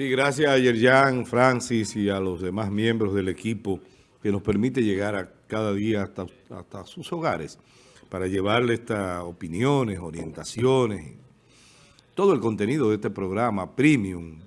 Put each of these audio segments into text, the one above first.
Sí, gracias a Yerjan, Francis y a los demás miembros del equipo que nos permite llegar a cada día hasta, hasta sus hogares para llevarle estas opiniones, orientaciones, todo el contenido de este programa premium,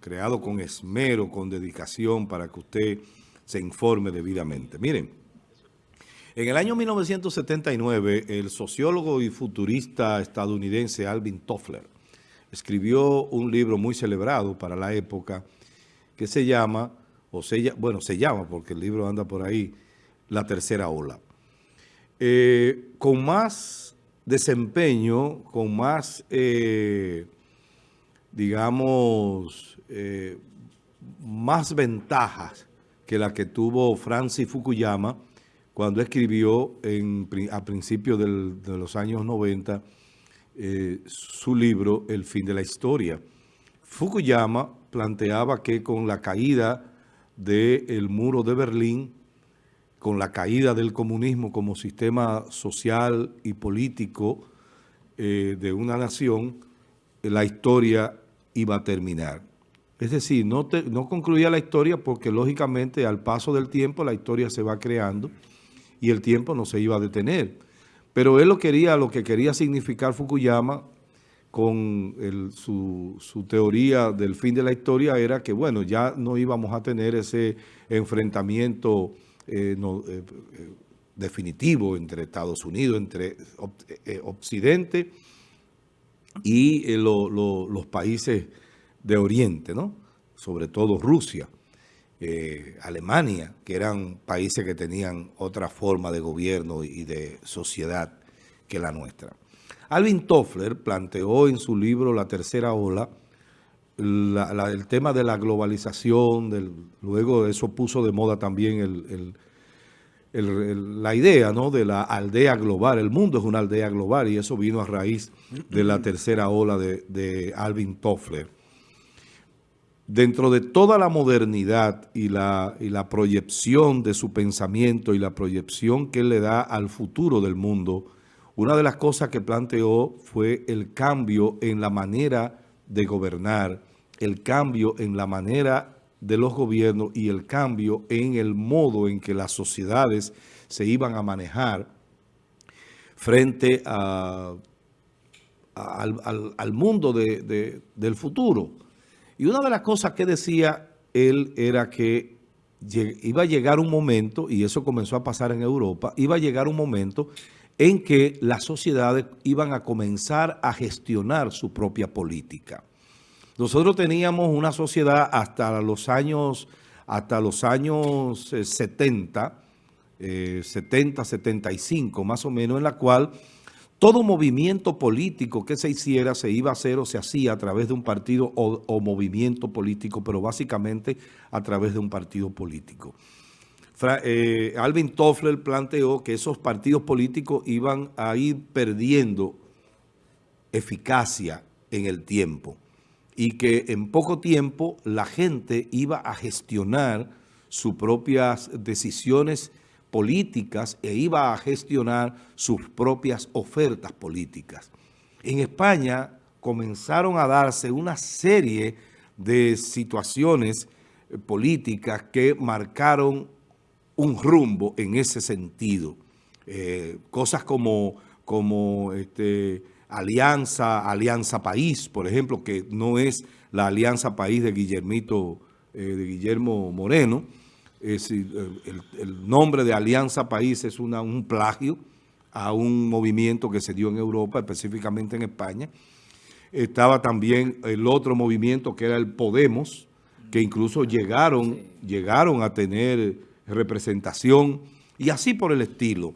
creado con esmero, con dedicación para que usted se informe debidamente. Miren, en el año 1979, el sociólogo y futurista estadounidense Alvin Toffler escribió un libro muy celebrado para la época que se llama, o se, bueno, se llama porque el libro anda por ahí, La Tercera Ola. Eh, con más desempeño, con más, eh, digamos, eh, más ventajas que la que tuvo Francis Fukuyama cuando escribió en, a principios de los años 90 eh, su libro El fin de la historia. Fukuyama planteaba que con la caída del muro de Berlín, con la caída del comunismo como sistema social y político eh, de una nación, la historia iba a terminar. Es decir, no, no concluía la historia porque lógicamente al paso del tiempo la historia se va creando y el tiempo no se iba a detener. Pero él lo quería, lo que quería significar Fukuyama con su, teoría del fin de la historia era que, bueno, ya no íbamos a tener ese enfrentamiento eh, eh, definitivo entre Estados Unidos, entre eh, Occidente y los países de Oriente, ¿no? Sobre todo Rusia. Eh, Alemania, que eran países que tenían otra forma de gobierno y de sociedad que la nuestra. Alvin Toffler planteó en su libro La Tercera Ola el tema de la globalización, luego eso puso de moda también la idea ¿no? de la aldea global. El mundo es una aldea global y eso vino a raíz de la tercera ola de, de Alvin Toffler dentro de toda la modernidad y la, proyección de su pensamiento y la proyección que él le da al futuro del mundo, una de las cosas que planteó fue el cambio en la manera de gobernar, el cambio en la manera de los gobiernos y el cambio en el modo en que las sociedades se iban a manejar frente a, al, mundo del futuro. Y una de las cosas que decía él era que iba a llegar un momento, y eso comenzó a pasar en Europa, iba a llegar un momento en que las sociedades iban a comenzar a gestionar su propia política. Nosotros teníamos una sociedad hasta los años, hasta los años 70, eh, 70, 75 más o menos, en la cual todo movimiento político que se hiciera se iba a hacer o se hacía a través de un partido o, movimiento político, pero básicamente a través de un partido político. Eh, Alvin Toffler planteó que esos partidos políticos iban a ir perdiendo eficacia en el tiempo y que en poco tiempo la gente iba a gestionar sus propias decisiones políticas e iba a gestionar sus propias ofertas políticas. En España comenzaron a darse una serie de situaciones eh, políticas que marcaron un rumbo en ese sentido. Eh, cosas como, como este, Alianza, Alianza País, por ejemplo, que no es la Alianza País de Guillermito, eh, de Guillermo Moreno, el, nombre de Alianza País es una, un plagio a un movimiento que se dio en Europa, específicamente en España. Estaba también el otro movimiento que era el Podemos, que incluso llegaron, llegaron a tener representación y así por el estilo.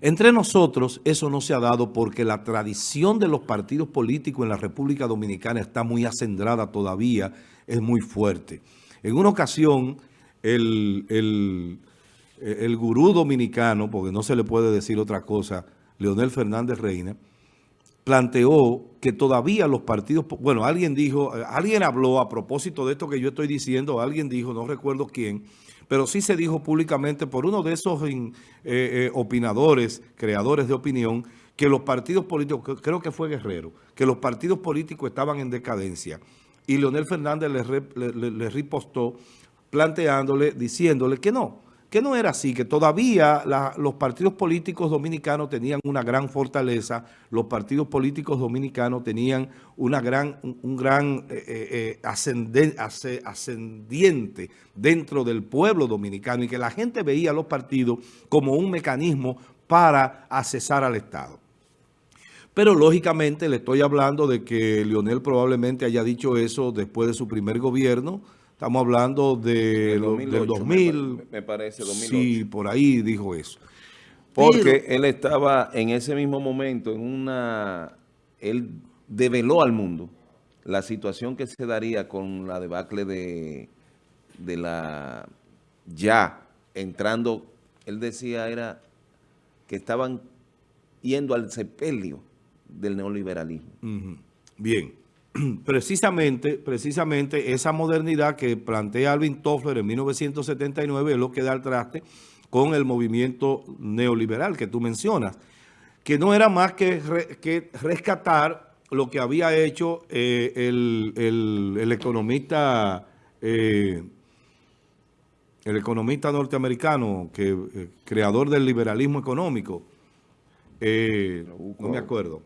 Entre nosotros eso no se ha dado porque la tradición de los partidos políticos en la República Dominicana está muy acendrada todavía, es muy fuerte. En una ocasión el, el, gurú dominicano, porque no se le puede decir otra cosa, Leonel Fernández Reina, planteó que todavía los partidos, bueno, alguien dijo, alguien habló a propósito de esto que yo estoy diciendo, alguien dijo, no recuerdo quién, pero sí se dijo públicamente por uno de esos eh, eh, opinadores, creadores de opinión, que los partidos políticos, creo que fue Guerrero, que los partidos políticos estaban en decadencia. Y Leonel Fernández le, le, ripostó planteándole, diciéndole que no, que no era así, que todavía los partidos políticos dominicanos tenían una gran fortaleza, los partidos políticos dominicanos tenían una gran, un gran eh, eh, eh, ascendiente dentro del pueblo dominicano y que la gente veía a los partidos como un mecanismo para accesar al Estado. Pero lógicamente le estoy hablando de que Lionel probablemente haya dicho eso después de su primer gobierno, Estamos hablando de, del 2000. Me, parece, 2008. Sí, por ahí dijo eso. Porque él estaba en ese mismo momento en una... Él develó al mundo la situación que se daría con la debacle de, de la... Ya entrando, él decía era que estaban yendo al sepelio del neoliberalismo. Bien. precisamente, precisamente esa modernidad que plantea Alvin Toffler en 1979 es lo que da el traste con el movimiento neoliberal que tú mencionas, que no era más que, que rescatar lo que había hecho eh, el, economista eh, el economista norteamericano, que eh, creador del liberalismo económico, no me acuerdo,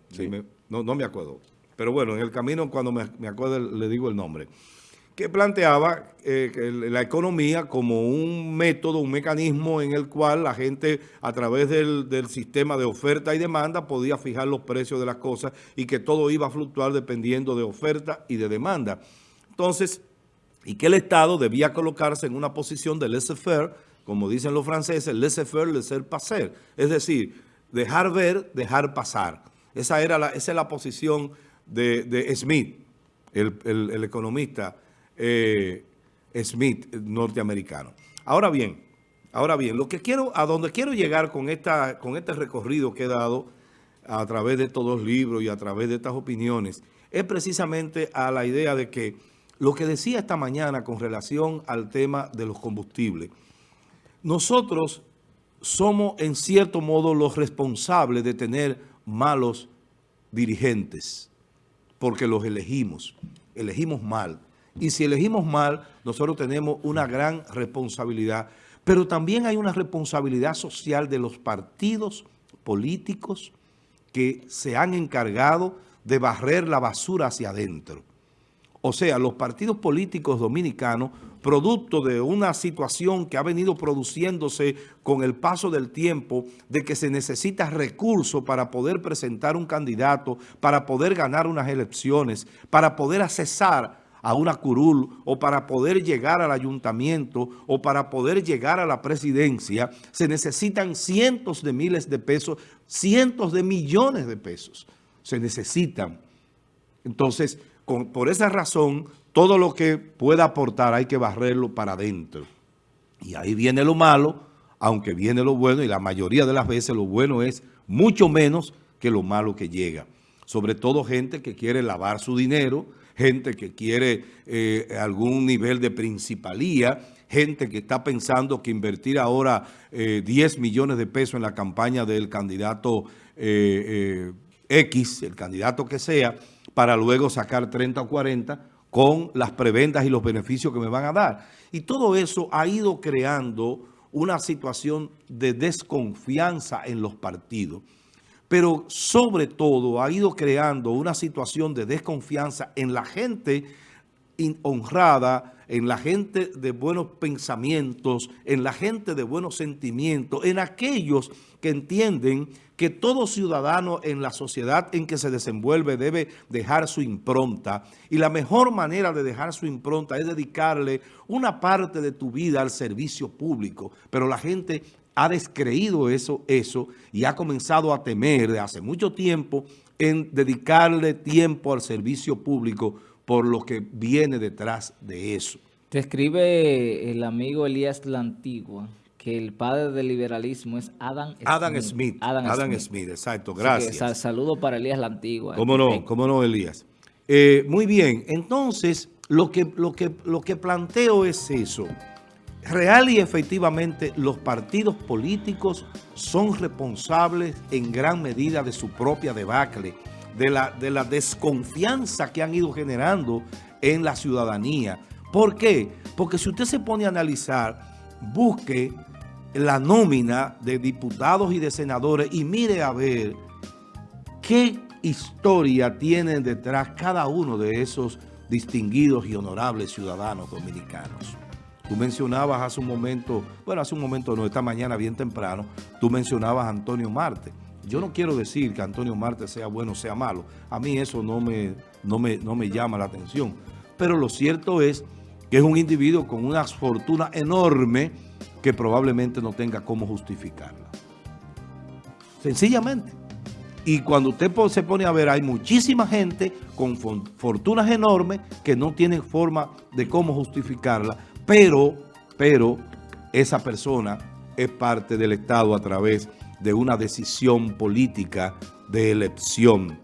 no, no me acuerdo, pero bueno, en el camino cuando me, acuerdo le digo el nombre, que planteaba eh, la economía como un método, un mecanismo en el cual la gente a través del, sistema de oferta y demanda podía fijar los precios de las cosas y que todo iba a fluctuar dependiendo de oferta y de demanda. Entonces, y que el Estado debía colocarse en una posición de laissez-faire, como dicen los franceses, laissez-faire, laissez-passer, es decir, dejar ver, dejar pasar. Esa, era la, esa es la posición de, Smith, el, economista eh, Smith norteamericano. Ahora bien, ahora bien, lo que quiero, a donde quiero llegar con, esta, con este recorrido que he dado a través de estos dos libros y a través de estas opiniones, es precisamente a la idea de que lo que decía esta mañana con relación al tema de los combustibles, nosotros somos en cierto modo los responsables de tener malos dirigentes porque los elegimos, elegimos mal. Y si elegimos mal, nosotros tenemos una gran responsabilidad, pero también hay una responsabilidad social de los partidos políticos que se han encargado de barrer la basura hacia adentro. O sea, los partidos políticos dominicanos, producto de una situación que ha venido produciéndose con el paso del tiempo, de que se necesita recursos para poder presentar un candidato, para poder ganar unas elecciones, para poder accesar a una curul o para poder llegar al ayuntamiento o para poder llegar a la presidencia, se necesitan cientos de miles de pesos, cientos de millones de pesos. Se necesitan. Entonces, por esa razón, todo lo que pueda aportar hay que barrerlo para adentro. Y ahí viene lo malo, aunque viene lo bueno, y la mayoría de las veces lo bueno es mucho menos que lo malo que llega. Sobre todo gente que quiere lavar su dinero, gente que quiere eh, algún nivel de principalía, gente que está pensando que invertir ahora 10 eh, millones de pesos en la campaña del candidato eh, X, el candidato que sea, para luego sacar 30 o 40 con las preventas y los beneficios que me van a dar. Y todo eso ha ido creando una situación de desconfianza en los partidos. Pero sobre todo ha ido creando una situación de desconfianza en la gente honrada, en la gente de buenos pensamientos, en la gente de buenos sentimientos, en aquellos que entienden que todo ciudadano en la sociedad en que se desenvuelve debe dejar su impronta. Y la mejor manera de dejar su impronta es dedicarle una parte de tu vida al servicio público. Pero la gente ha descreído eso, eso y ha comenzado a temer de hace mucho tiempo en dedicarle tiempo al servicio público por lo que viene detrás de eso. Te escribe el amigo Elías La Antigua que el padre del liberalismo es Adam Smith. Adam Smith, Adam, Smith. exacto, gracias. saludo para Elías La Antigua. ¿Cómo no? ¿Cómo no, Elías? Eh, muy bien, entonces lo que, lo, que, lo que planteo es eso. Real y efectivamente los partidos políticos son responsables en gran medida de su propia debacle de la, de la desconfianza que han ido generando en la ciudadanía. ¿Por qué? Porque si usted se pone a analizar, busque la nómina de diputados y de senadores y mire a ver qué historia tienen detrás cada uno de esos distinguidos y honorables ciudadanos dominicanos. Tú mencionabas hace un momento, bueno, hace un momento no, esta mañana bien temprano, tú mencionabas a Antonio Marte. Yo no quiero decir que Antonio Marte sea bueno o sea malo. A mí eso no me, no me, no me llama la atención. Pero lo cierto es que es un individuo con una fortuna enorme que probablemente no tenga cómo justificarla. Sencillamente. Y cuando usted se pone a ver, hay muchísima gente con fortunas enormes que no tienen forma de cómo justificarla, pero, pero esa persona es parte del Estado a través de una decisión política de elección.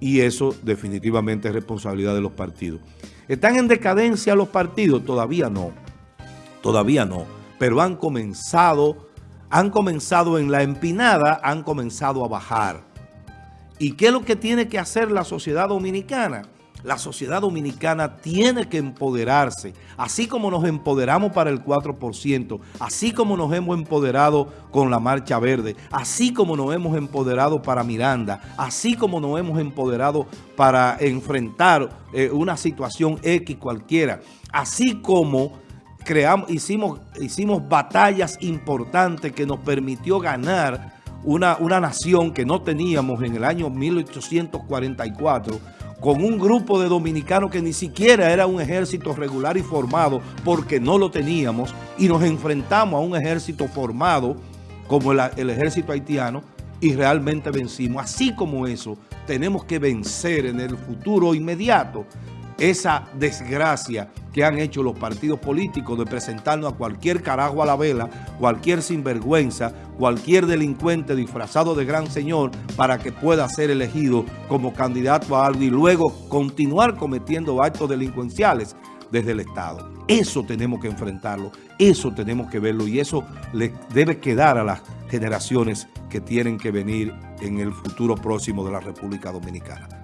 Y eso definitivamente es responsabilidad de los partidos. ¿Están en decadencia los partidos? Todavía no. Todavía no. Pero han comenzado, han comenzado en la empinada, han comenzado a bajar. ¿Y qué es lo que tiene que hacer la sociedad dominicana? La sociedad dominicana tiene que empoderarse, así como nos empoderamos para el 4%, así como nos hemos empoderado con la Marcha Verde, así como nos hemos empoderado para Miranda, así como nos hemos empoderado para enfrentar eh, una situación X cualquiera, así como creamos, hicimos, hicimos batallas importantes que nos permitió ganar una, una nación que no teníamos en el año 1844, con un grupo de dominicanos que ni siquiera era un ejército regular y formado porque no lo teníamos y nos enfrentamos a un ejército formado como el, ejército haitiano y realmente vencimos. Así como eso, tenemos que vencer en el futuro inmediato esa desgracia que han hecho los partidos políticos de presentarnos a cualquier carajo a la vela, cualquier sinvergüenza, cualquier delincuente disfrazado de gran señor para que pueda ser elegido como candidato a algo y luego continuar cometiendo actos delincuenciales desde el Estado. Eso tenemos que enfrentarlo, eso tenemos que verlo y eso le debe quedar a las generaciones que tienen que venir en el futuro próximo de la República Dominicana.